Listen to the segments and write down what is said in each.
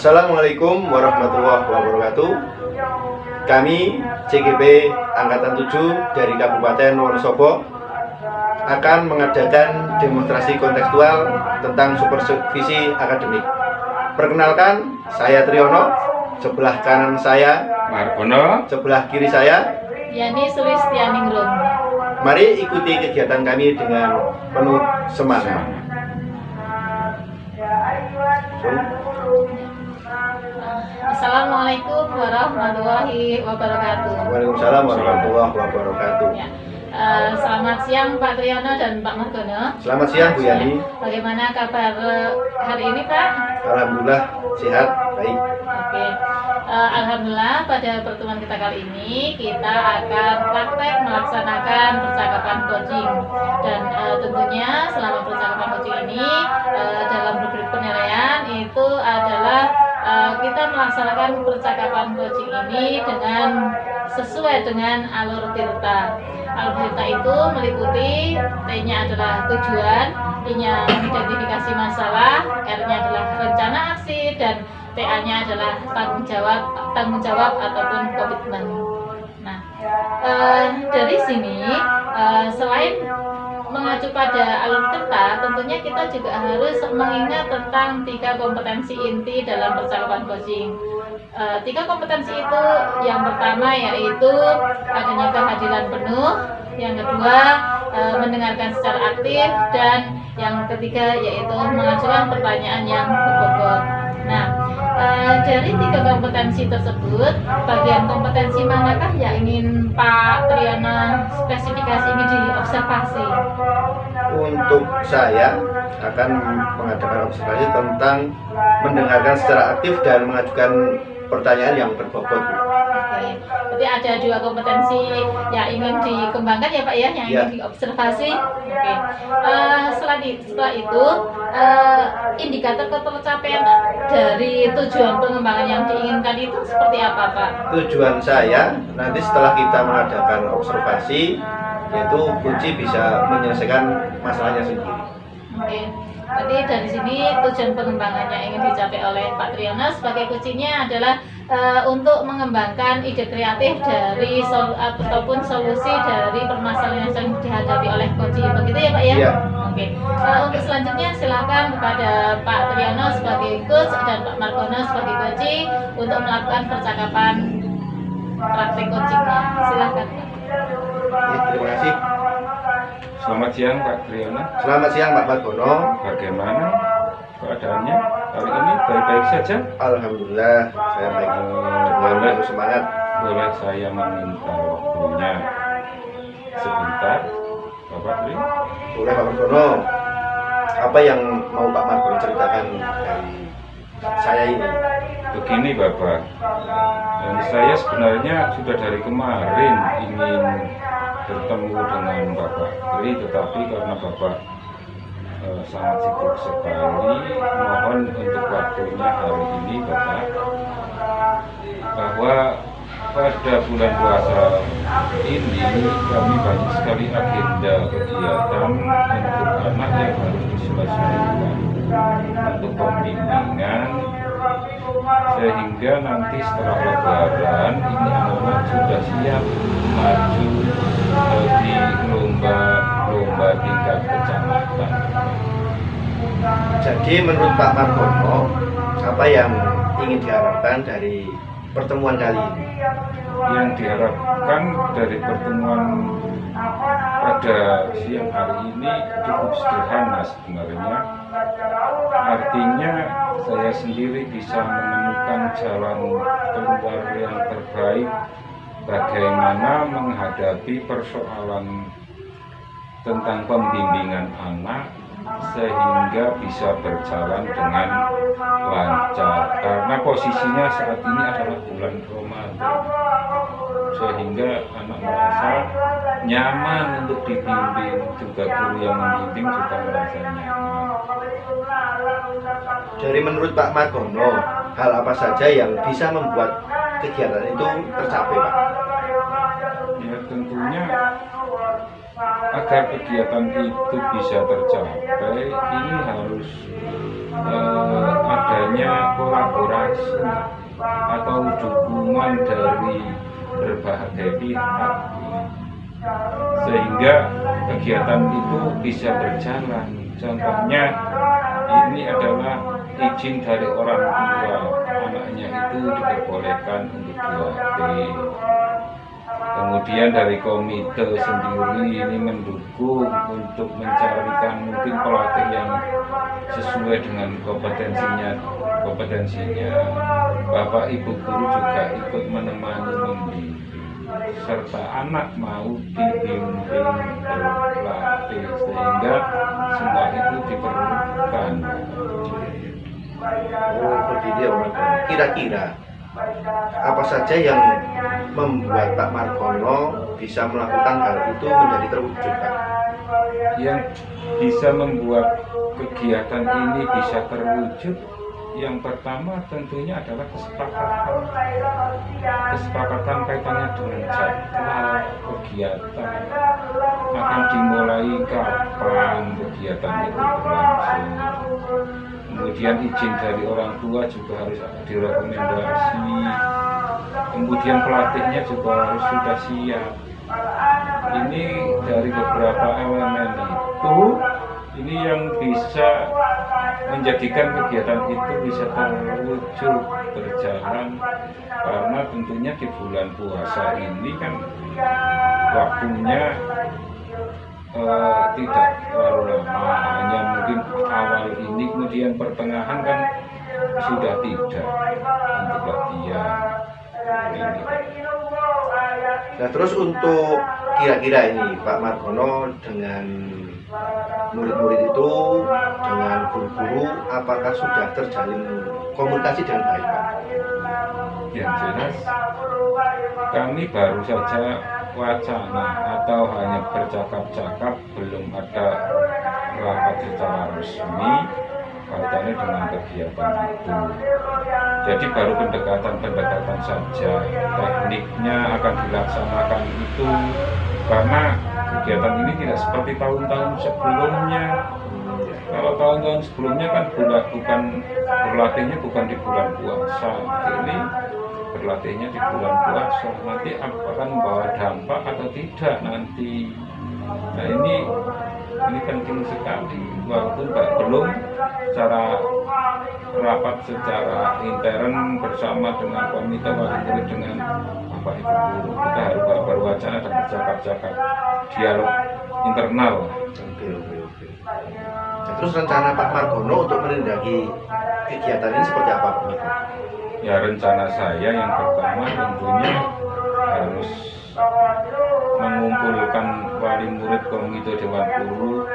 Assalamualaikum warahmatullahi wabarakatuh Kami CGP Angkatan 7 dari Kabupaten Wonosobo akan mengadakan demonstrasi kontekstual tentang supervisi akademik Perkenalkan, saya Triyono, sebelah kanan saya Margono sebelah kiri saya Yani Sulistianingrum. Mari ikuti kegiatan kami dengan penuh semangat. Assalamualaikum warahmatullahi wabarakatuh. Waalaikumsalam warahmatullahi wabarakatuh. Ya. eh, selamat siang Pak Triyono dan Pak Margono. Selamat siang Bu Yani. Bagaimana kabar eh, hari ini Pak? Alhamdulillah sehat, baik. Oke. Eh, Alhamdulillah pada pertemuan kita kali ini kita akan praktek melaksanakan percakapan coaching dan eh, tentunya selama percakapan coaching ini eh, dalam rubrik penilaian itu adalah eh, kita melaksanakan percakapan coaching ini dengan sesuai dengan alur tirta. Alur tirta itu meliputi T-nya adalah tujuan, I-nya identifikasi masalah, R-nya adalah rencana aksi dan TA-nya adalah tanggung jawab, tanggung jawab ataupun komitmen. Nah, eh, dari sini eh, selain mengacu pada alur tirta, tentunya kita juga harus mengingat tentang tiga kompetensi inti dalam percakapan coaching. Eh, tiga kompetensi itu yang pertama yaitu adanya kehadiran penuh, yang kedua eh, mendengarkan secara aktif dan yang ketiga yaitu mengajukan pertanyaan yang berbobot. Eh, dari tiga kompetensi tersebut, bagian kompetensi manakah yang ingin Pak Triana spesifikasi ini diobservasi? Untuk saya akan mengadakan observasi tentang mendengarkan secara aktif dan mengajukan pertanyaan yang berbobot. Berarti ada dua kompetensi yang ingin dikembangkan ya Pak ya, yang Ya. ingin diobservasi. Oke, Eh, setelah, di- setelah itu eh, indikator ketercapaian dari tujuan pengembangan yang diinginkan itu seperti apa Pak? Tujuan saya nanti setelah kita mengadakan observasi yaitu kunci bisa menyelesaikan masalahnya sendiri. Oke, berarti dari sini tujuan pengembangan yang ingin dicapai oleh Pak Triyono sebagai kuncinya adalah eh, untuk mengembangkan ide kreatif dari sol ataupun solusi dari permasalahan yang dihadapi oleh coach. Begitu ya Pak ya? Iya. Oke, Eh, untuk selanjutnya silakan kepada Pak Triyono sebagai coach dan Pak Margono sebagai coach untuk melakukan percakapan praktek coachingnya. Silakan. Ya, terima kasih. Selamat siang Pak Triana Selamat siang Pak Margono. Bagaimana keadaannya hari ini baik-baik saja? Alhamdulillah saya baik dengan penuh semangat. Boleh saya meminta waktunya sebentar Bapak Tri? Boleh Pak Margono. Apa yang mau Pak Margono ceritakan dari saya ini? Begini Bapak dan saya sebenarnya sudah dari kemarin ingin bertemu dengan Bapak Tri tetapi karena Bapak eh, sangat sibuk sekali mohon untuk waktunya hari ini Bapak bahwa pada bulan puasa ini kami banyak sekali agenda kegiatan untuk anak yang harus diselesaikan untuk pembimbingan sehingga nanti setelah lebaran ini anak-anak sudah siap maju eh, di lomba-lomba tingkat kecamatan. Jadi menurut Pak Margono, apa yang ingin diharapkan dari pertemuan kali ini? Yang diharapkan dari pertemuan pada siang hari ini cukup sederhana sebenarnya. Artinya saya sendiri bisa menemukan jalan keluar yang terbaik bagaimana menghadapi persoalan tentang pembimbingan anak sehingga bisa berjalan dengan lancar. Karena posisinya saat ini adalah bulan Ramadan. Sehingga anak merasa nyaman untuk dibimbing juga guru yang membimbing juga merasa nyaman. Dari menurut Pak Margono, hal apa saja yang bisa membuat kegiatan itu tercapai, Pak? ya tentunya agar kegiatan itu bisa tercapai ini harus eh, adanya kolaborasi atau dukungan dari berbagai pihak. Sehingga kegiatan itu bisa berjalan. Contohnya ini adalah izin dari orang tua. Anaknya itu diperbolehkan untuk dilatih kemudian dari komite sendiri ini mendukung untuk mencarikan mungkin pelatih yang sesuai dengan kompetensinya kompetensinya. Bapak ibu guru juga ikut menemani membimbing serta anak mau dibimbing berlatih sehingga semua itu diperlukan. Oh, begitu ya. Kira-kira apa saja yang membuat Pak Margono bisa melakukan hal itu menjadi terwujud Pak? yang bisa membuat kegiatan ini bisa terwujud yang pertama tentunya adalah kesepakatan. Kesepakatan kaitannya dengan jadwal kegiatan. Akan dimulai kapan kegiatan itu berlangsung kemudian izin dari orang tua juga harus direkomendasi. Kemudian pelatihnya juga harus sudah siap. Ini dari beberapa elemen itu ini yang bisa menjadikan kegiatan itu bisa terwujud berjalan. Karena tentunya di bulan puasa ini kan waktunya eh, tidak terlalu lama. Hanya mungkin awal ini kemudian pertengahan kan sudah tidak untuk latihan ini Nah terus untuk kira-kira ini Pak Margono dengan murid-murid itu dengan guru-guru apakah sudah terjalin komunikasi dengan baik Pak? yang jelas kami baru saja wacana atau hanya bercakap-cakap belum ada rapat secara resmi kaitannya dengan kegiatan itu. Jadi baru pendekatan-pendekatan saja. Tekniknya akan dilaksanakan itu karena kegiatan ini tidak seperti tahun-tahun sebelumnya. Kalau tahun-tahun sebelumnya kan bulan bukan berlatihnya bukan di bulan puasa. Ini berlatihnya di bulan puasa. Nanti akan membawa dampak atau tidak nanti. Nah ini ini penting sekali. Walaupun Pak belum secara rapat secara intern bersama dengan komite wali dengan bapak ibu guru. Kita harus baru wacana dan bercakap-cakap dialog internal. Oke oke oke. Terus rencana Pak Margono untuk menindaki kegiatan ini seperti apa Pak ya rencana saya yang pertama tentunya harus mengumpulkan wali murid komite dewan guru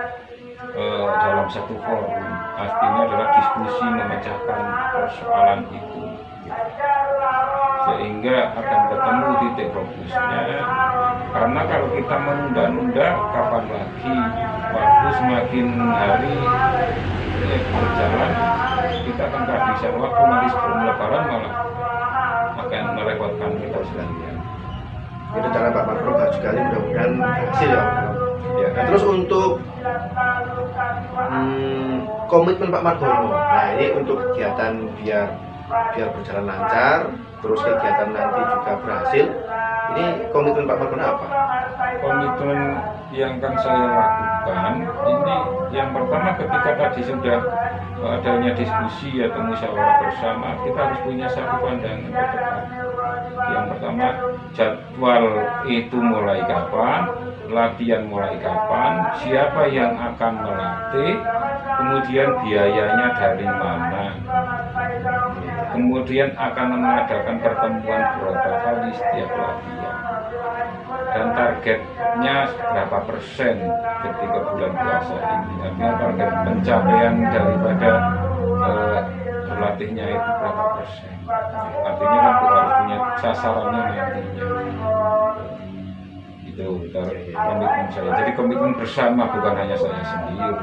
eh, dalam satu forum. Artinya adalah diskusi memecahkan persoalan itu. Sehingga akan ketemu titik fokusnya. Karena kalau kita menunda-nunda kapan lagi? Waktu semakin hari eh, berjalan kita akan kehabisan waktu nanti sebelum lebaran malah akan merepotkan kita sekalian Ini rencana Pak Margono bagus sekali mudah-mudahan berhasil ya ya Nah, terus untuk hmm, komitmen Pak Margono, nah ini untuk kegiatan biar biar berjalan lancar, terus kegiatan nanti juga berhasil. Ini komitmen Pak Margono apa? komitmen yang akan saya lakukan ini yang pertama ketika tadi sudah adanya diskusi atau musyawarah bersama kita harus punya satu pandangan ke depan yang pertama jadwal itu mulai kapan? Latihan mulai kapan? Siapa yang akan melatih? Kemudian biayanya dari mana? Kemudian akan mengadakan pertemuan berapa kali setiap latihan? Dan targetnya berapa persen ketika bulan puasa ini? Artinya target pencapaian daripada eh, berlatihnya itu berapa persen artinya kita harus punya sasarannya nantinya itu komitmen saya. Jadi komitmen bersama bukan hanya saya sendiri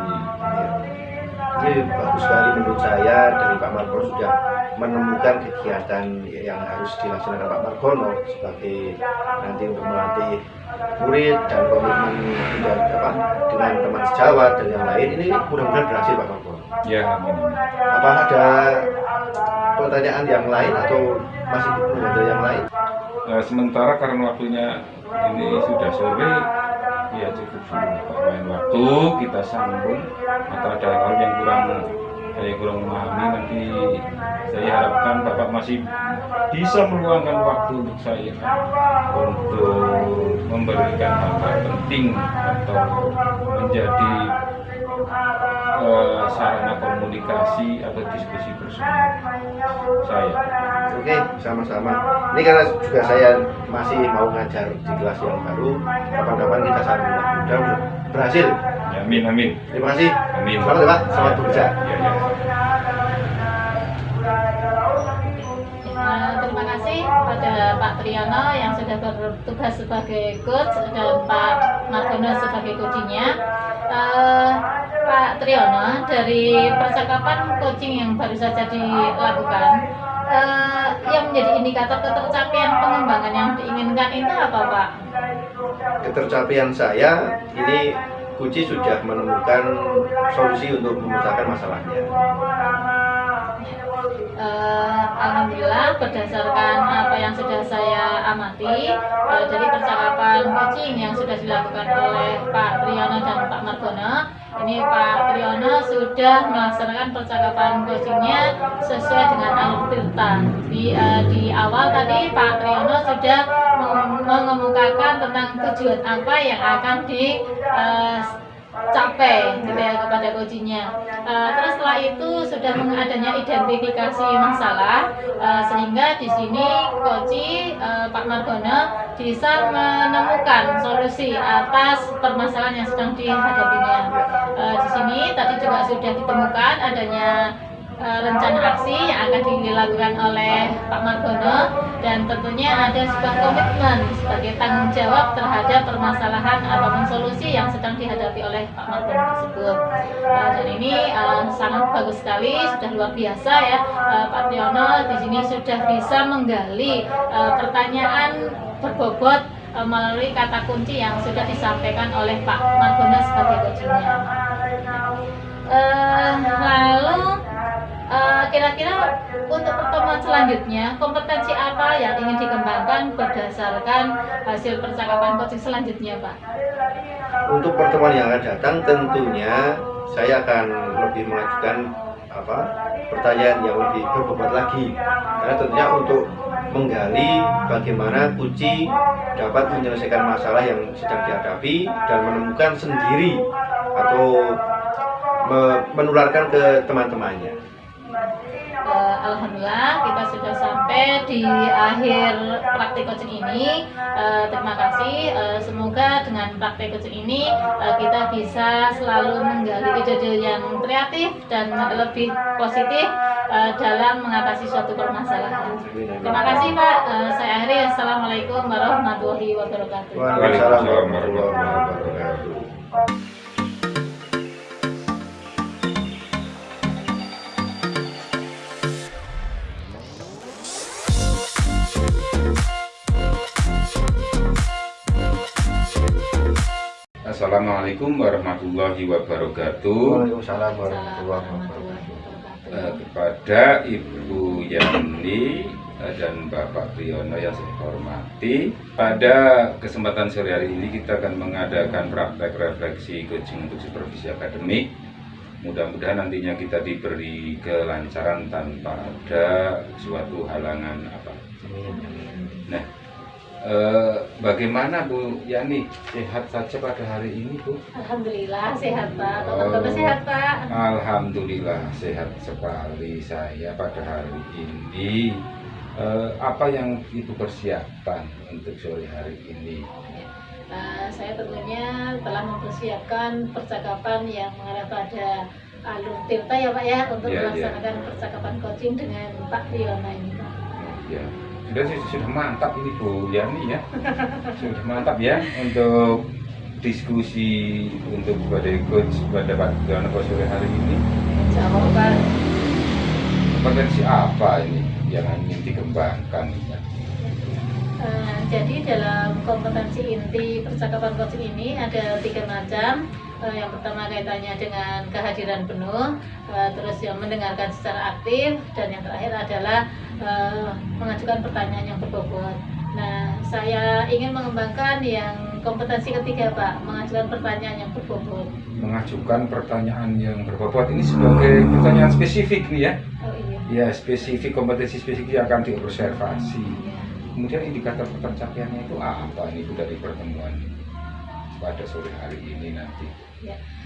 Ini bagus sekali menurut saya dari Pak Margono sudah menemukan kegiatan yang harus dilaksanakan Pak Margono sebagai nanti untuk melatih murid dan komitmen dengan, apa, dengan teman sejawat dan yang lain ini mudah-mudahan berhasil Pak Margono. Ya, amin. Apa ada pertanyaan yang lain atau masih ada yang lain? Nah, sementara karena waktunya ini sudah sore, ya cukup main waktu kita sambung atau ada hal yang kurang saya kurang memahami nanti saya harapkan Bapak masih bisa meluangkan waktu untuk saya untuk memberikan hal-hal penting atau menjadi eh, sarana komunikasi atau diskusi bersama saya. Oke, sama-sama. Ini karena juga saya masih mau ngajar di kelas yang baru, kapan-kapan kita sambung. Mudah berhasil. Ya, amin amin. Terima kasih. Amin. Selamat ya Pak, selamat bekerja. Ya, ya. Eh, terima kasih pada Pak Triyono yang sudah bertugas sebagai coach dan Pak Margono sebagai coachingnya. Eh, Pak Triyono dari percakapan coaching yang baru saja dilakukan, eh, yang menjadi indikator ketercapaian pengembangan yang diinginkan itu apa Pak? Ketercapaian saya ini Kuci sudah menemukan solusi untuk memecahkan masalahnya. Eh, Alhamdulillah berdasarkan apa yang sudah saya amati eh, dari percakapan coaching yang sudah dilakukan oleh Pak Triyono dan Pak Margono ini Pak Triyono sudah melaksanakan percakapan coachingnya sesuai dengan alur tirta di, eh, di awal tadi Pak Triyono sudah meng- mengemukakan tentang tujuan apa yang akan di eh, capai gitu ya kepada coachingnya. Eh, terus setelah itu sudah mengadanya identifikasi masalah eh, sehingga di sini coach eh, Pak Margono bisa menemukan solusi atas permasalahan yang sedang dihadapinya. Eh, di sini tadi juga sudah ditemukan adanya eh, rencana aksi yang akan dilakukan oleh Pak Margono dan tentunya ada sebuah komitmen sebagai tanggung jawab terhadap permasalahan ataupun solusi yang sedang dihadapi oleh Pak Margono tersebut. Eh, dan ini eh, sangat bagus sekali, sudah luar biasa ya Pak Triono di sini sudah bisa menggali pertanyaan berbobot melalui kata kunci yang sudah disampaikan oleh Pak Margono sebagai coachingnya. Eh, lalu eh, kira-kira untuk pertemuan selanjutnya kompetensi apa yang ingin dikembangkan berdasarkan hasil percakapan coaching selanjutnya Pak? Untuk pertemuan yang akan datang tentunya saya akan lebih mengajukan apa pertanyaan yang lebih berbobot lagi karena tentunya untuk menggali bagaimana Kuci dapat menyelesaikan masalah yang sedang dihadapi dan menemukan sendiri atau me- menularkan ke teman-temannya. Alhamdulillah kita sudah sampai di akhir praktik coaching ini. Eh, terima kasih. Eh, semoga dengan praktik coaching ini eh, kita bisa selalu menggali ide-ide yang kreatif dan lebih positif eh, dalam mengatasi suatu permasalahan. Terima kasih Pak. Eh, saya akhiri. Assalamualaikum warahmatullahi wabarakatuh. Waalaikumsalam warahmatullahi wabarakatuh. Assalamualaikum warahmatullahi wabarakatuh. Waalaikumsalam warahmatullahi wabarakatuh. Eh, kepada Ibu Yani dan Bapak Triyono yang saya hormati pada kesempatan sore hari ini kita akan mengadakan praktek refleksi coaching untuk supervisi akademik mudah-mudahan nantinya kita diberi kelancaran tanpa ada suatu halangan apa nah eh, bagaimana Bu Yani sehat saja pada hari ini Bu Alhamdulillah sehat Pak. Bapak-bapak sehat Pak. Alhamdulillah sehat sekali saya pada hari ini. Eh, apa yang itu persiapan untuk sore hari ini? Uh, saya tentunya telah mempersiapkan percakapan yang mengarah pada alur tirta ya Pak ya untuk Iya, iya. melaksanakan percakapan coaching dengan Pak Triyono ini Pak. Ya, sudah sudah mantap ini Bu Yani ya, sudah mantap ya untuk diskusi untuk pada coach pada Dono sore hari ini. Pak. Kompetensi apa ini yang ingin dikembangkan? Eh, jadi dalam kompetensi inti percakapan coaching ini ada tiga macam. Eh, yang pertama kaitannya dengan kehadiran penuh, eh, terus yang mendengarkan secara aktif, dan yang terakhir adalah eh, mengajukan pertanyaan yang berbobot. Nah, saya ingin mengembangkan yang kompetensi ketiga, Pak, mengajukan pertanyaan yang berbobot. Mengajukan pertanyaan yang berbobot ini sebagai pertanyaan spesifik nih ya. Oh iya. Ya, spesifik kompetensi spesifik yang akan diobservasi. Iya. Kemudian indikator pencapaiannya itu apa nih dari pertemuan pada sore hari ini nanti?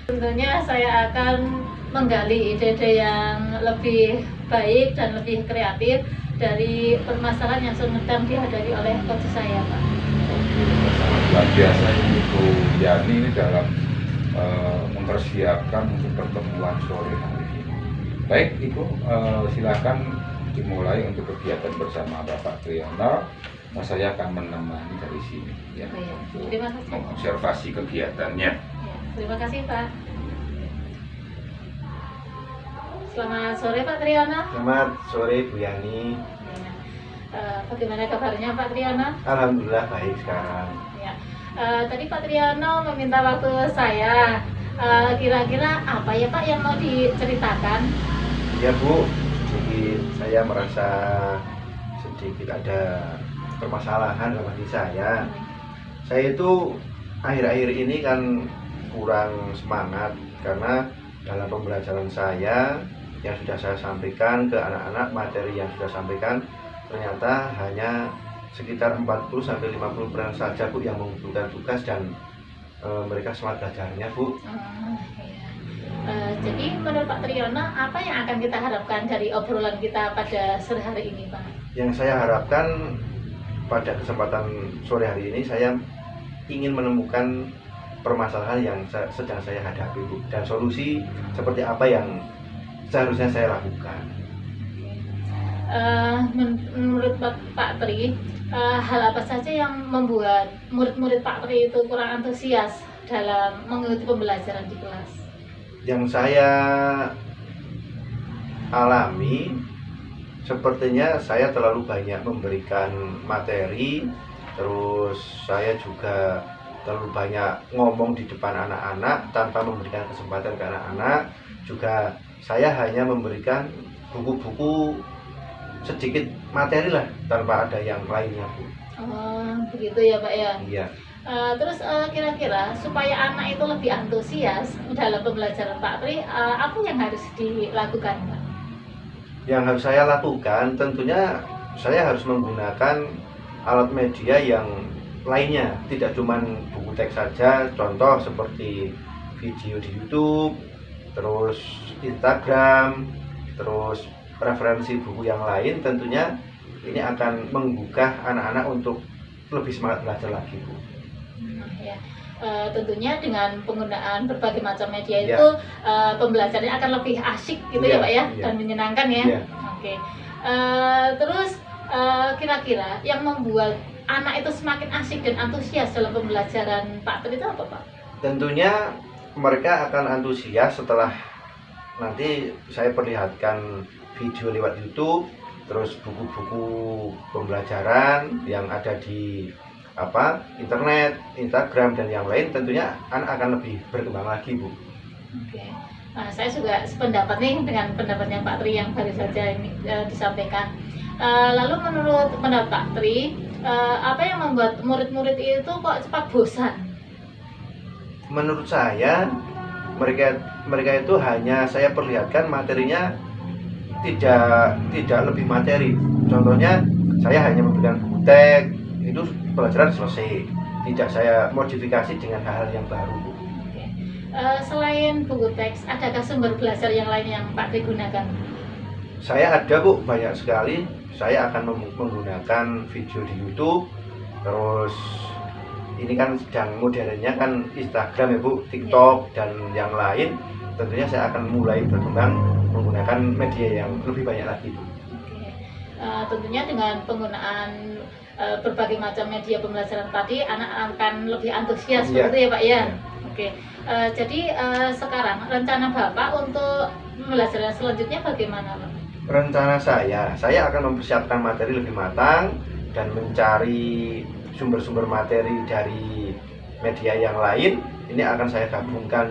Tentunya saya akan menggali ide-ide yang lebih baik dan lebih kreatif dari permasalahan yang sedang dihadapi oleh coach saya, Pak. Sangat luar biasa ini Bu Yani ini dalam eh, mempersiapkan untuk pertemuan sore hari ini. Baik, Ibu eh, silakan dimulai untuk kegiatan bersama Bapak Triyono. Nah, saya akan menemani dari sini ya, untuk terima kasih. mengobservasi kegiatannya. Ya, terima kasih, Pak. Selamat sore, Pak Triyono. Selamat sore Bu Yani. Ya. Eh, bagaimana kabarnya, Pak Triyono? Alhamdulillah baik sekarang. Ya. Eh, tadi Pak Triyono meminta waktu saya. Eh, Kira-kira apa ya Pak yang mau diceritakan? Ya Bu, sedikit saya merasa sedikit ada permasalahan dalam diri saya. Saya itu akhir-akhir ini kan kurang semangat karena dalam pembelajaran saya yang sudah saya sampaikan ke anak-anak materi yang sudah sampaikan ternyata hanya sekitar 40 sampai 50 persen saja Bu yang membutuhkan tugas dan e, mereka semangat belajarnya Bu. Oh, iya. Eh, jadi menurut Pak Triyono apa yang akan kita harapkan dari obrolan kita pada sore hari ini Pak? Yang saya harapkan pada kesempatan sore hari ini saya ingin menemukan permasalahan yang se- sedang saya hadapi Bu dan solusi seperti apa yang seharusnya saya lakukan. Eh, men- menurut Pak, Tri, eh, hal apa saja yang membuat murid-murid Pak Tri itu kurang antusias dalam mengikuti pembelajaran di kelas? Yang saya alami sepertinya saya terlalu banyak memberikan materi terus saya juga terlalu banyak ngomong di depan anak-anak tanpa memberikan kesempatan ke anak-anak juga saya hanya memberikan buku-buku sedikit materi lah tanpa ada yang lainnya bu Oh, begitu ya Pak ya. iya Eh, terus eh, kira-kira supaya anak itu lebih antusias dalam pembelajaran Pak Tri, eh, apa yang harus dilakukan Pak? Yang harus saya lakukan tentunya saya harus menggunakan alat media yang lainnya tidak cuma buku teks saja contoh seperti video di YouTube terus Instagram terus referensi buku yang lain tentunya ini akan menggugah anak-anak untuk lebih semangat belajar lagi Bu. Nah, ya. Eh, tentunya dengan penggunaan berbagai macam media Ya. itu eh, pembelajarannya akan lebih asyik gitu ya Ya, Pak ya ya. dan menyenangkan ya. Ya. Oke. Eh, terus kira-kira yang membuat anak itu semakin asyik dan antusias dalam pembelajaran Pak Tri itu apa Pak? Tentunya mereka akan antusias setelah nanti saya perlihatkan video lewat YouTube, terus buku-buku pembelajaran yang ada di apa internet, Instagram dan yang lain tentunya anak akan lebih berkembang lagi bu. Oke. Nah, saya juga sependapat nih dengan pendapatnya Pak Tri yang baru saja ini eh, disampaikan. Eh, lalu menurut pendapat Pak Tri, eh, apa yang membuat murid-murid itu kok cepat bosan? Menurut saya mereka mereka itu hanya saya perlihatkan materinya tidak tidak lebih materi. Contohnya saya hanya memberikan buku teks itu pelajaran selesai. Tidak saya modifikasi dengan hal-hal yang baru. Bu. Eh, selain buku teks, adakah sumber belajar yang lain yang Pak Tri gunakan? Saya ada bu banyak sekali. Saya akan menggunakan video di YouTube. Terus ini kan sedang modernnya kan Instagram ya bu, TikTok dan yang lain. Tentunya saya akan mulai berkembang menggunakan media yang lebih banyak lagi bu. Oke. Eh, tentunya dengan penggunaan eh, berbagai macam media pembelajaran tadi, anak akan lebih antusias, Iya. begitu ya Pak ya? Iya. Oke, eh, jadi eh, sekarang rencana Bapak untuk pembelajaran selanjutnya bagaimana Pak? Rencana saya, saya akan mempersiapkan materi lebih matang dan mencari sumber-sumber materi dari media yang lain. Ini akan saya gabungkan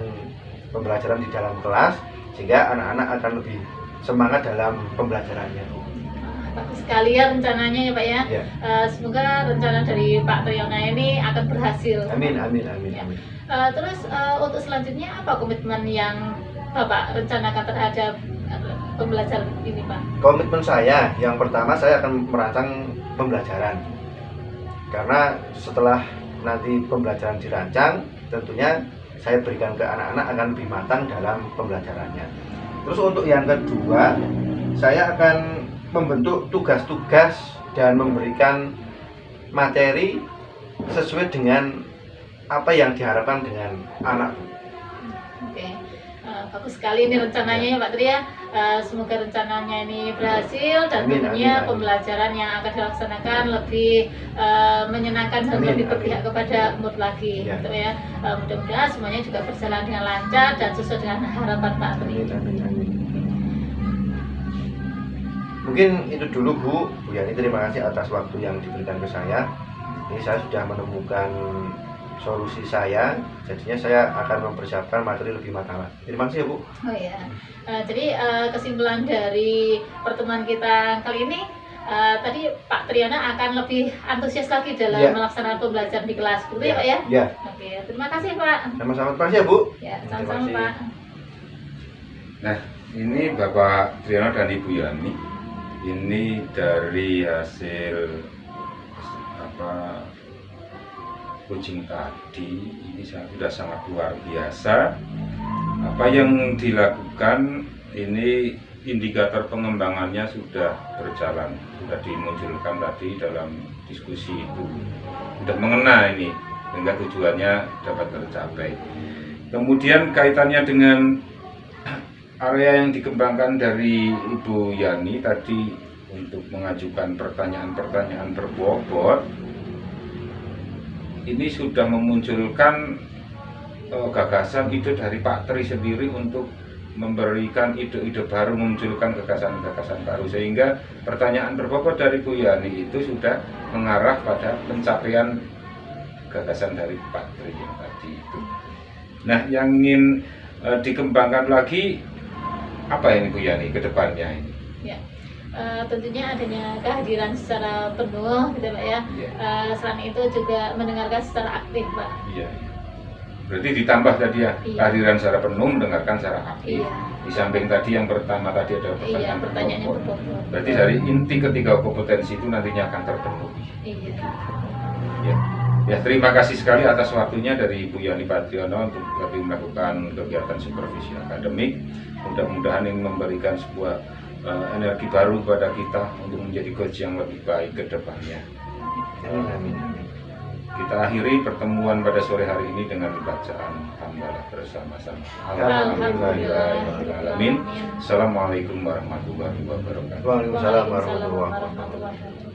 pembelajaran di dalam kelas sehingga anak-anak akan lebih semangat dalam pembelajarannya. Bagus sekali ya rencananya ya Pak ya. Ya. Eh, semoga rencana dari Pak Triyono ini akan berhasil. Amin, amin, amin, amin. Eh, terus eh, untuk selanjutnya apa komitmen yang Bapak rencanakan terhadap pembelajaran ini Pak? Komitmen saya, yang pertama saya akan merancang pembelajaran. Karena setelah nanti pembelajaran dirancang, tentunya saya berikan ke anak-anak akan lebih matang dalam pembelajarannya. Terus untuk yang kedua, saya akan membentuk tugas-tugas dan memberikan materi sesuai dengan apa yang diharapkan dengan anak. Oke, Eh, bagus sekali ini rencananya ya Pak Tri ya. Eh, semoga rencananya ini berhasil dan Amin, tentunya amin, amin. pembelajaran yang akan dilaksanakan lebih eh, menyenangkan dan Amin, lebih amin. berpihak kepada mood lagi, Ya. gitu ya. Eh, mudah-mudahan semuanya juga berjalan dengan lancar dan sesuai dengan harapan Pak Tri. Amin, amin, amin. Mungkin itu dulu Bu, Bu Yani terima kasih atas waktu yang diberikan ke saya. Ini saya sudah menemukan solusi saya, jadinya saya akan mempersiapkan materi lebih matang. lagi. Terima kasih ya Bu. Oh ya. Eh, jadi eh, kesimpulan dari pertemuan kita kali ini eh, tadi Pak Triana akan lebih antusias lagi dalam Ya. melaksanakan pembelajaran di kelas, betul ya Pak ya? Ya, Oke, terima kasih Pak. sama-sama terima kasih ya Bu. Ya, Terima sama-sama kasih. Pak. Nah, ini Bapak Triano dan Ibu Yani. Ini dari hasil apa coaching tadi ini sudah sangat luar biasa. Apa yang dilakukan ini indikator pengembangannya sudah berjalan, sudah dimunculkan tadi dalam diskusi itu. Sudah mengena ini sehingga tujuannya dapat tercapai. Kemudian kaitannya dengan area yang dikembangkan dari Ibu Yani tadi untuk mengajukan pertanyaan-pertanyaan berbobot ini sudah memunculkan eh, gagasan ide dari Pak Tri sendiri untuk memberikan ide-ide baru, memunculkan gagasan-gagasan baru sehingga pertanyaan berbobot dari Bu Yani itu sudah mengarah pada pencapaian gagasan dari Pak Tri yang tadi itu. Nah, yang ingin eh, dikembangkan lagi apa ini Bu Yani ke depannya ini? Eh, tentunya adanya kehadiran secara penuh gitu Pak ya. Iya. Eh, selain itu juga mendengarkan secara aktif Pak. Iya. Berarti ditambah tadi ya Iya. kehadiran secara penuh mendengarkan secara aktif. Iya, Di samping tadi yang pertama tadi adalah iya pertanyaan pertanyaannya berbobot. berbobot. Berarti dari inti ketiga kompetensi itu nantinya akan terpenuhi. Iya. Ya. Ya, terima kasih sekali atas waktunya dari Ibu Yani Patriono untuk lebih melakukan kegiatan supervisi akademik. Mudah-mudahan ini memberikan sebuah eh, energi baru kepada kita untuk menjadi coach yang lebih baik ke depannya. Amin, amin, amin. Kita akhiri pertemuan pada sore hari ini dengan bacaan hamdalah bersama-sama. Alhamdulillahirrahmanirrahim. Assalamualaikum warahmatullahi wabarakatuh. Waalaikumsalam warahmatullahi wabarakatuh.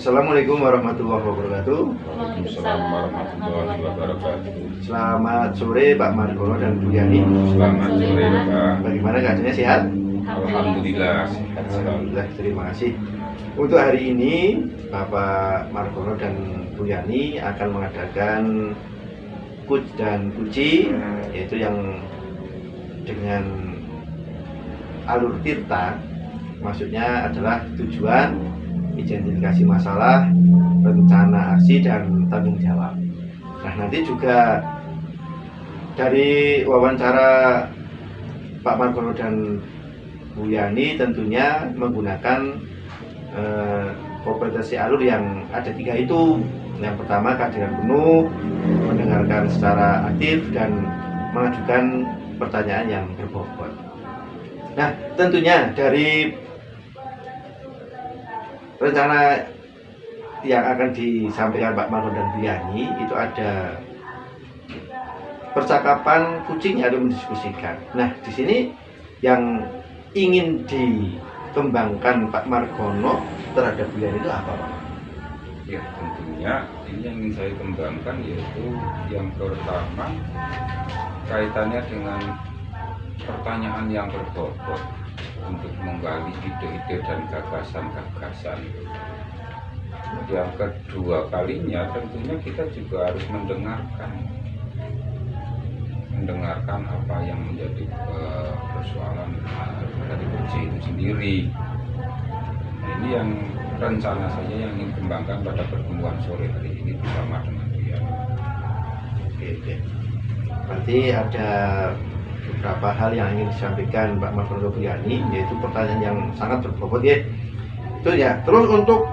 Assalamualaikum warahmatullahi wabarakatuh. Waalaikumsalam warahmatullahi wabarakatuh. Selamat sore Pak Margono dan Bu Yani. Selamat sore Pak. Bagaimana keadaannya sehat? Alhamdulillah. Alhamdulillah, terima kasih. Untuk hari ini, Bapak Margono dan Bu Yani akan mengadakan kuc dan kuci, yaitu yang dengan alur tirta, maksudnya adalah tujuan, identifikasi masalah, rencana aksi, dan tanggung jawab. Nah, nanti juga dari wawancara Pak Margono dan Bu Yani tentunya menggunakan eh, kompetensi alur yang ada tiga itu. Yang pertama kehadiran penuh, mendengarkan secara aktif dan mengajukan pertanyaan yang berbobot. Nah, tentunya dari rencana yang akan disampaikan Pak Margono dan Bu Yani itu ada percakapan kucing harus mendiskusikan. Nah, di sini yang ingin dikembangkan Pak Margono terhadap beliau itu apa Pak? Ya tentunya ini yang ingin saya kembangkan yaitu yang pertama kaitannya dengan pertanyaan yang berbobot untuk menggali ide-ide dan gagasan-gagasan. Yang kedua kalinya tentunya kita juga harus mendengarkan mendengarkan apa yang menjadi eh, persoalan eh, dari kunci itu sendiri. Nah, ini yang rencana saya yang ingin kembangkan pada pertemuan sore hari ini bersama dengan Rian. Oke, oke. Berarti ada beberapa hal yang ingin disampaikan Pak Margono Priani yaitu pertanyaan yang sangat berbobot ya. Itu ya. Terus untuk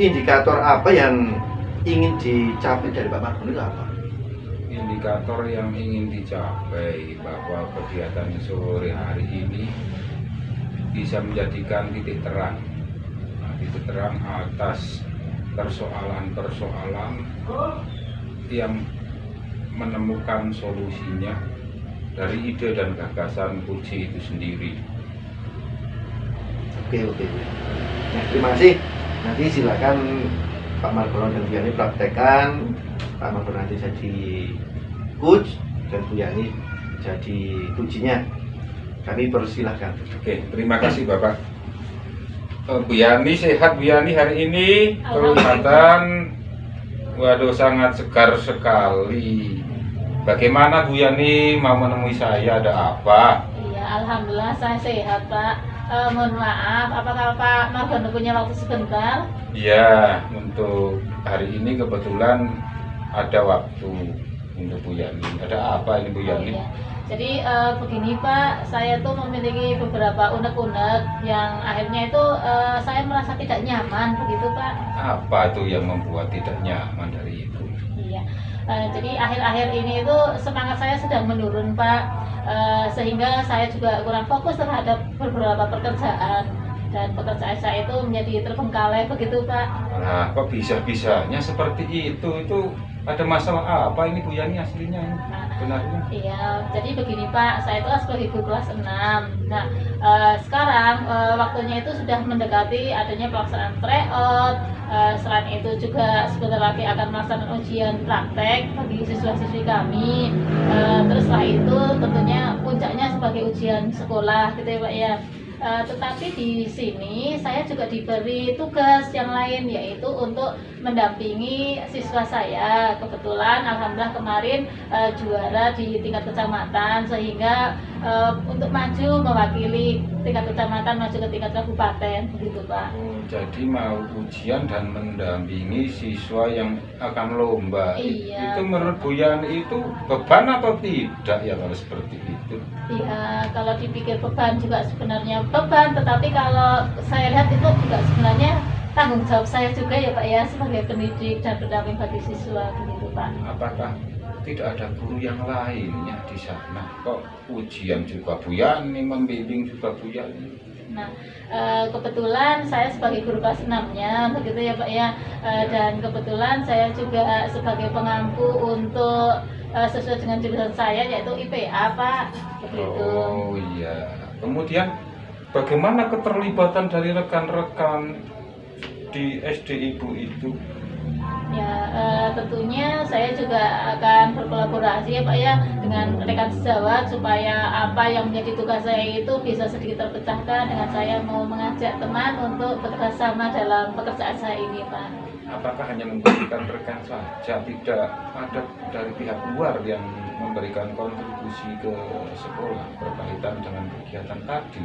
indikator apa yang ingin dicapai dari Pak Margono itu apa? Indikator yang ingin dicapai bahwa kegiatan sore hari ini bisa menjadikan titik terang, nah, titik terang atas persoalan-persoalan yang menemukan solusinya dari ide dan gagasan Puji itu sendiri. Oke, oke. Nah, terima kasih. Nanti silakan Pak Margono dan Bu Yani praktekkan. Pak Margono nanti jadi coach dan Bu Yani jadi kuncinya. Kami persilahkan. Oke, terima kasih Bapak. Eh, Bu Yani sehat Bu Yani hari ini kelihatan waduh sangat segar sekali. Bagaimana Bu Yani mau menemui saya ada apa? Iya, alhamdulillah saya sehat, Pak. Eh, mohon maaf, apakah Pak Margono punya waktu sebentar? Ya, untuk hari ini kebetulan ada waktu untuk Bu Yani. Ada apa ini Bu Yani? Iya. Jadi eh, begini Pak, saya tuh memiliki beberapa unek-unek yang akhirnya itu eh, saya merasa tidak nyaman begitu Pak. Apa itu yang membuat tidak nyaman dari itu? Iya. Eh, jadi akhir-akhir ini itu semangat saya sedang menurun Pak, Eh, sehingga saya juga kurang fokus terhadap beberapa pekerjaan dan pekerjaan saya itu menjadi terbengkalai begitu Pak. Nah, kok bisa-bisanya seperti itu? Itu ada masalah apa ini Bu Yani aslinya ini? Benarnya? Iya, jadi begini Pak, saya itu sebagai guru kelas 6 Nah, eh, sekarang eh, waktunya itu sudah mendekati adanya pelaksanaan tryout. Eh, Selain itu juga sebentar lagi akan melaksanakan ujian praktek bagi siswa-siswi kami. Eh, Terus setelah itu tentunya puncaknya sebagai ujian sekolah gitu ya Pak ya Eh, tetapi di sini saya juga diberi tugas yang lain yaitu untuk mendampingi siswa saya. Kebetulan alhamdulillah kemarin eh, juara di tingkat kecamatan sehingga eh, untuk maju mewakili tingkat kecamatan maju ke tingkat kabupaten begitu Pak. Oh, jadi mau ujian dan mendampingi siswa yang akan lomba. Iya. Itu menurut Bu Yani itu beban atau tidak ya kalau seperti itu? Iya, kalau dipikir beban juga sebenarnya beban, tetapi kalau saya lihat itu juga sebenarnya tanggung jawab saya juga ya Pak ya sebagai pendidik dan pendamping bagi siswa begitu Pak. Apakah tidak ada guru yang lainnya di sana? Kok ujian juga Bu Yani, membimbing juga Bu Yani? Nah, eh, kebetulan saya sebagai guru kelas 6-nya begitu ya Pak ya. Eh, dan kebetulan saya juga sebagai pengampu untuk eh, sesuai dengan jurusan saya yaitu IPA Pak. Begitu. Oh iya. Kemudian bagaimana keterlibatan dari rekan-rekan di SD Ibu itu? Ya, eh, tentunya saya juga akan berkolaborasi ya Pak ya dengan rekan sejawat supaya apa yang menjadi tugas saya itu bisa sedikit terpecahkan dengan saya mau mengajak teman untuk bekerja sama dalam pekerjaan saya ini Pak. Apakah hanya memberikan rekan saja, tidak ada dari pihak luar yang memberikan kontribusi ke sekolah berkaitan dengan kegiatan tadi?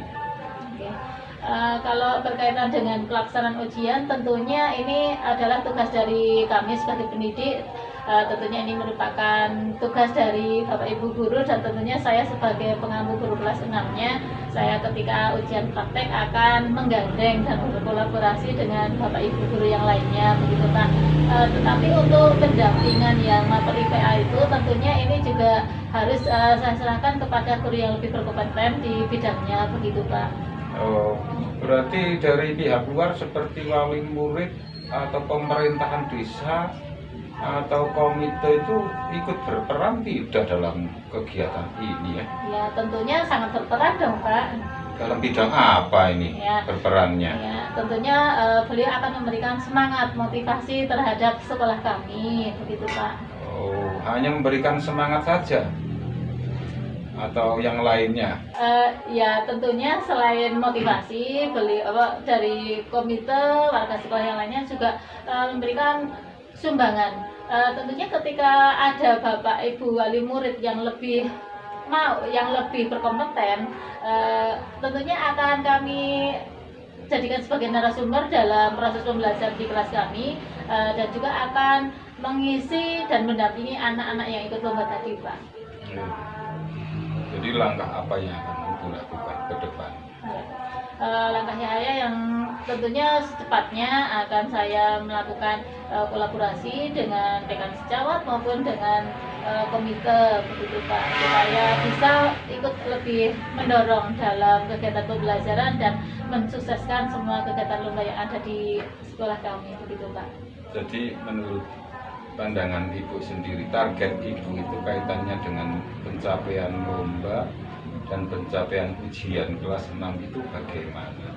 Oke. Eh, kalau berkaitan dengan pelaksanaan ujian, tentunya ini adalah tugas dari kami sebagai pendidik. Eh, tentunya ini merupakan tugas dari Bapak Ibu guru dan tentunya saya sebagai pengampu guru kelas 6-nya, saya ketika ujian praktek akan menggandeng dan berkolaborasi dengan Bapak Ibu guru yang lainnya, begitu Pak. Eh, tetapi untuk pendampingan yang materi PA itu tentunya ini juga harus saya serahkan kepada guru yang lebih berkompeten di bidangnya, begitu Pak. Oh, berarti dari pihak luar seperti wali murid atau pemerintahan desa atau komite itu ikut berperan tidak dalam kegiatan ini ya? Ya tentunya sangat berperan dong Pak. Dalam bidang apa ini Ya. berperannya? Ya tentunya eh, beliau akan memberikan semangat motivasi terhadap sekolah kami begitu Pak. Oh, hanya memberikan semangat saja atau yang lainnya? Eh, ya tentunya selain motivasi beli apa dari komite warga sekolah yang lainnya juga eh, memberikan sumbangan. Eh, tentunya ketika ada bapak ibu wali murid yang lebih mau yang lebih berkompeten, eh, tentunya akan kami jadikan sebagai narasumber dalam proses pembelajaran di kelas kami eh, dan juga akan mengisi dan mendampingi anak-anak yang ikut lomba tadi, Pak. Hmm. Jadi langkah apa yang akan ibu lakukan ke depan? Ya. Eh, langkah saya yang tentunya secepatnya akan saya melakukan eh, kolaborasi dengan dekan sejawat maupun dengan eh, komite begitu Pak supaya bisa ikut lebih mendorong dalam kegiatan pembelajaran dan mensukseskan semua kegiatan lomba yang ada di sekolah kami begitu Pak. Jadi menurut pandangan ibu sendiri target ibu itu kaitannya dengan pencapaian lomba dan pencapaian ujian kelas 6 itu bagaimana?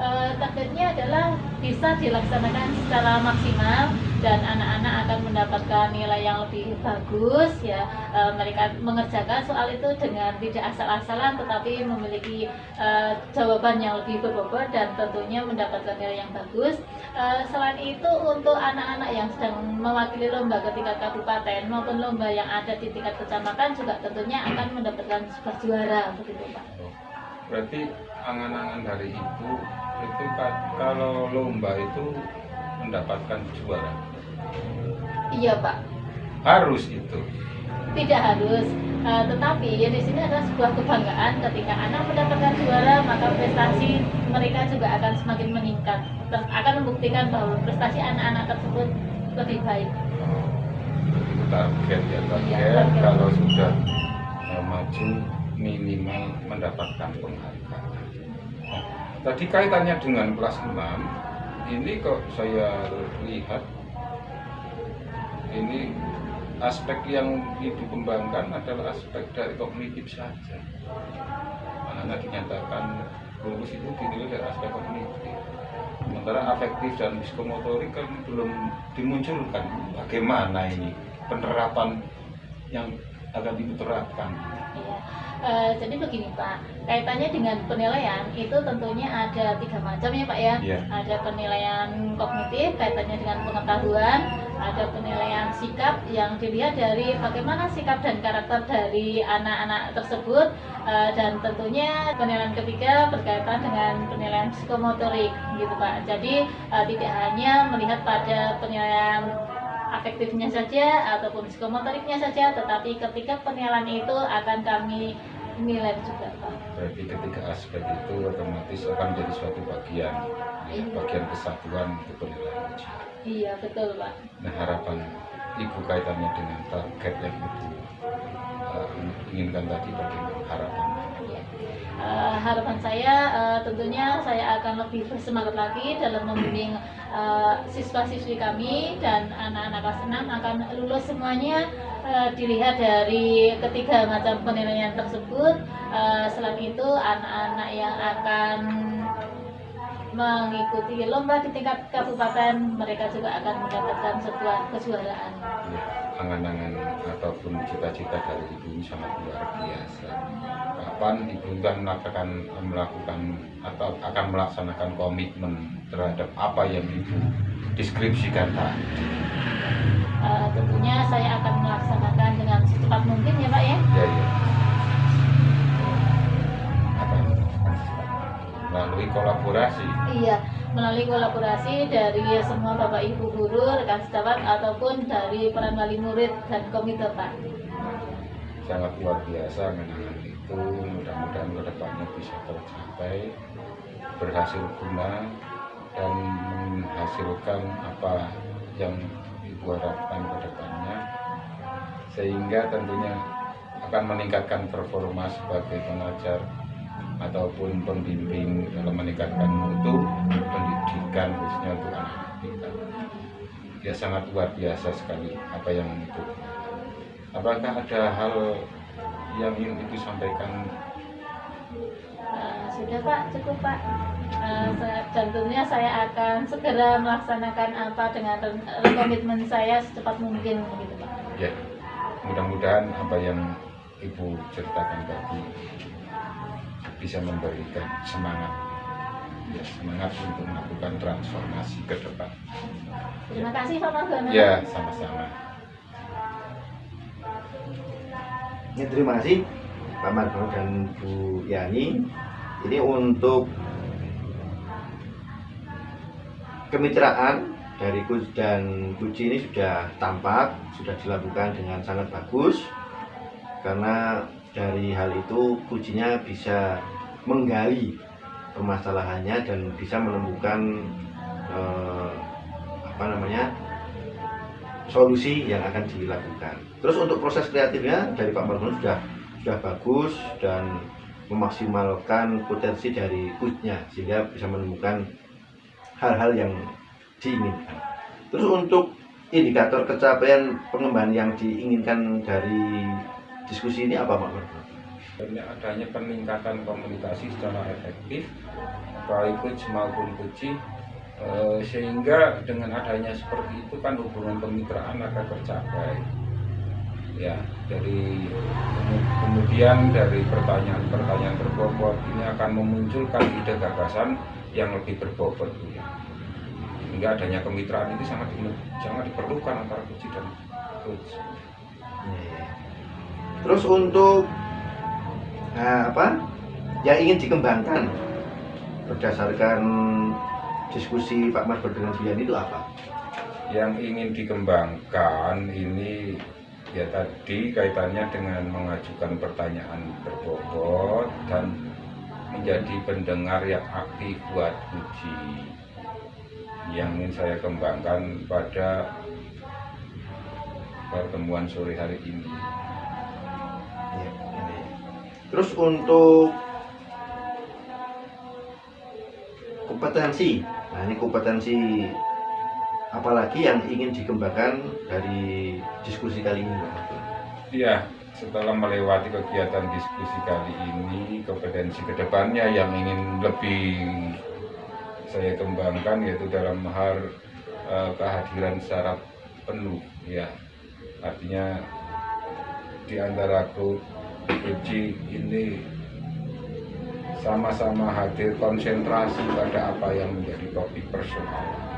Eh, targetnya adalah bisa dilaksanakan secara maksimal dan anak-anak akan mendapatkan nilai yang lebih bagus ya. Eh, mereka mengerjakan soal itu dengan tidak asal-asalan tetapi memiliki eh, jawaban yang lebih berbobot dan tentunya mendapatkan nilai yang bagus. Eh, selain itu untuk anak-anak yang sedang mewakili lomba ke kabupaten maupun lomba yang ada di tingkat kecamatan juga tentunya akan mendapatkan sebuah juara begitu Pak. Berarti angan-angan dari ibu itu ka- kalau lomba itu mendapatkan juara? Iya Pak. Harus itu? Tidak harus. Eh, tetapi di sini adalah sebuah kebanggaan ketika anak mendapatkan juara maka prestasi mereka juga akan semakin meningkat dan akan membuktikan bahwa prestasi anak-anak tersebut lebih baik. Itu target ya target. Iya, target. kalau sudah eh, maju minimal mendapatkan penghargaan. Nah, tadi kaitannya dengan kelas 6 ini kok saya lihat ini aspek yang ibu kembangkan adalah aspek dari kognitif saja. Anak-anak dinyatakan lulus itu dinilai dari aspek kognitif. Sementara afektif dan psikomotorik kan belum dimunculkan. Bagaimana ini penerapan yang akan diterapkan? Iya. Eh, jadi begini Pak, kaitannya dengan penilaian itu tentunya ada tiga macam ya Pak ya. Iya. Ada penilaian kognitif kaitannya dengan pengetahuan, ada penilaian sikap yang dilihat dari bagaimana sikap dan karakter dari anak-anak tersebut, Eh, dan tentunya penilaian ketiga berkaitan dengan penilaian psikomotorik gitu Pak. Jadi eh, tidak hanya melihat pada penilaian afektifnya saja ataupun psikomotoriknya saja, tetapi ketika penilaian itu akan kami nilai juga Pak. Berarti ketiga aspek itu otomatis akan menjadi suatu bagian, ya, bagian kesatuan untuk penilaian ujian. Iya betul Pak. Nah harapan ibu kaitannya dengan target yang ibu uh, inginkan tadi bagaimana harapan? Eh, harapan saya eh, tentunya saya akan lebih bersemangat lagi dalam membimbing eh, siswa-siswi kami dan anak-anak kelas 6 akan lulus semuanya eh, dilihat dari ketiga macam penilaian tersebut. Eh, selain itu anak-anak yang akan mengikuti lomba di tingkat kabupaten mereka juga akan mendapatkan sebuah kejuaraan. Ya, angan-angan ataupun cita-cita dari ibu sangat luar biasa. Kapan ibu kan melakukan melakukan atau akan melaksanakan komitmen terhadap apa yang ibu deskripsikan tadi? Eh, tentunya saya akan melaksanakan dengan secepat mungkin ya Pak ya. Ya, ya. Apa akan melalui kolaborasi? Iya, melalui kolaborasi dari semua Bapak Ibu guru, rekan sejawat ataupun dari peran wali murid dan komite Pak. sangat luar biasa kenangan itu mudah-mudahan ke depannya bisa tercapai berhasil guna dan menghasilkan apa yang ibu harapkan ke depannya sehingga tentunya akan meningkatkan performa sebagai pengajar ataupun pembimbing dalam meningkatkan mutu pendidikan khususnya untuk anak-anak kita. ya sangat luar biasa sekali apa yang itu apakah ada hal yang ingin ibu sampaikan Eh, sudah Pak, cukup Pak. Eh, saya- tentunya saya akan segera melaksanakan apa dengan komitmen saya secepat mungkin gitu Pak. ya mudah-mudahan apa yang ibu ceritakan tadi bisa memberikan semangat ya semangat untuk melakukan transformasi ke depan Terima kasih Pak Margono. ya sama-sama Ya, terima kasih Pak Margono dan Bu Yani. Ini untuk kemitraan dari Gus dan Puji ini sudah tampak, sudah dilakukan dengan sangat bagus. Karena dari hal itu Pujinya bisa menggali permasalahannya dan bisa menemukan eh, apa namanya solusi yang akan dilakukan. Terus untuk proses kreatifnya dari Pak Margono sudah sudah bagus dan memaksimalkan potensi dari kutnya sehingga bisa menemukan hal-hal yang diinginkan. Terus untuk indikator capaian pengembangan yang diinginkan dari diskusi ini apa Pak adanya peningkatan komunikasi secara efektif baik coach maupun coaching Eh, sehingga dengan adanya seperti itu kan hubungan kemitraan akan tercapai ya dari kemu- kemudian dari pertanyaan-pertanyaan berbobot ini akan memunculkan ide gagasan yang lebih berbobot ya. sehingga adanya kemitraan itu sangat sangat diperlukan antara coach dan coach Terus untuk nah, apa yang ingin dikembangkan berdasarkan diskusi Pak Mas dengan Bian itu apa? yang ingin dikembangkan ini ya tadi kaitannya dengan mengajukan pertanyaan berbobot dan menjadi pendengar yang aktif buat uji. Yang ingin saya kembangkan pada pertemuan sore hari ini. Ya. Terus untuk kompetensi, nah ini kompetensi apalagi yang ingin dikembangkan dari diskusi kali ini? Iya, setelah melewati kegiatan diskusi kali ini, kompetensi ke depannya yang ingin lebih saya kembangkan yaitu dalam hal eh, kehadiran secara penuh, ya. Artinya di antara coach uji ini sama-sama hadir konsentrasi pada apa yang menjadi topik personal.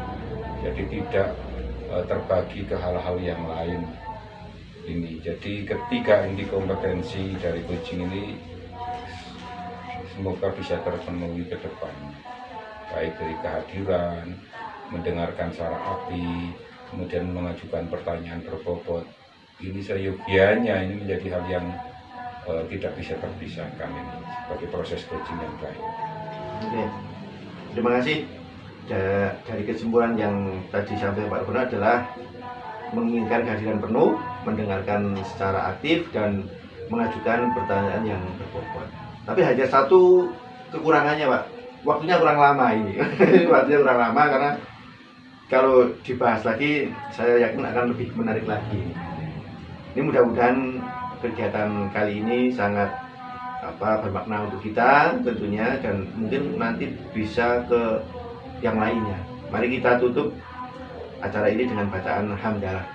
Jadi tidak eh, terbagi ke hal-hal yang lain ini. Jadi ketiga inti kompetensi dari coaching ini semoga bisa terpenuhi ke depan. Baik dari kehadiran, mendengarkan secara aktif, kemudian mengajukan pertanyaan berbobot. Ini seyogianya ini menjadi hal yang eh, tidak bisa terpisahkan ini sebagai proses coaching yang baik. Oke, terima kasih. Da- dari kesimpulan yang tadi sampai Pak Guna adalah menginginkan kehadiran penuh, mendengarkan secara aktif dan mengajukan pertanyaan yang berbobot. Tapi hanya satu kekurangannya Pak, waktunya kurang lama ini. waktunya kurang lama karena kalau dibahas lagi saya yakin akan lebih menarik lagi. Ini mudah-mudahan kegiatan kali ini sangat apa bermakna untuk kita tentunya dan mungkin nanti bisa ke yang lainnya. Mari kita tutup acara ini dengan bacaan hamdalah.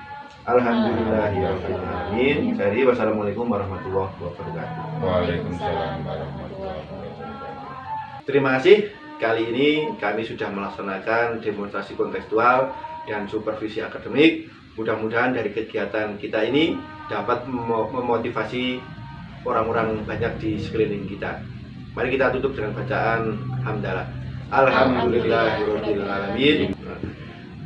Alhamdulillahirobbilalamin. Jadi wassalamualaikum warahmatullahi wabarakatuh. Waalaikumsalam warahmatullahi wabarakatuh. Terima kasih. Kali ini kami sudah melaksanakan demonstrasi kontekstual dan supervisi akademik. Mudah-mudahan dari kegiatan kita ini dapat memo- memotivasi orang-orang banyak di sekeliling kita. Mari kita tutup dengan bacaan hamdalah. Alhamdulillahirobbilalamin.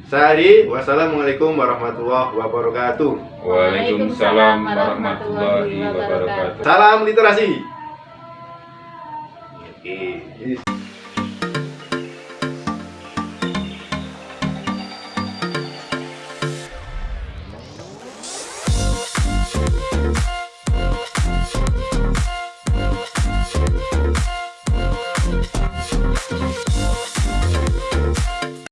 Sehari, wassalamualaikum warahmatullahi wabarakatuh. Waalaikumsalam warahmatullahi wabarakatuh. Salam literasi. Oke.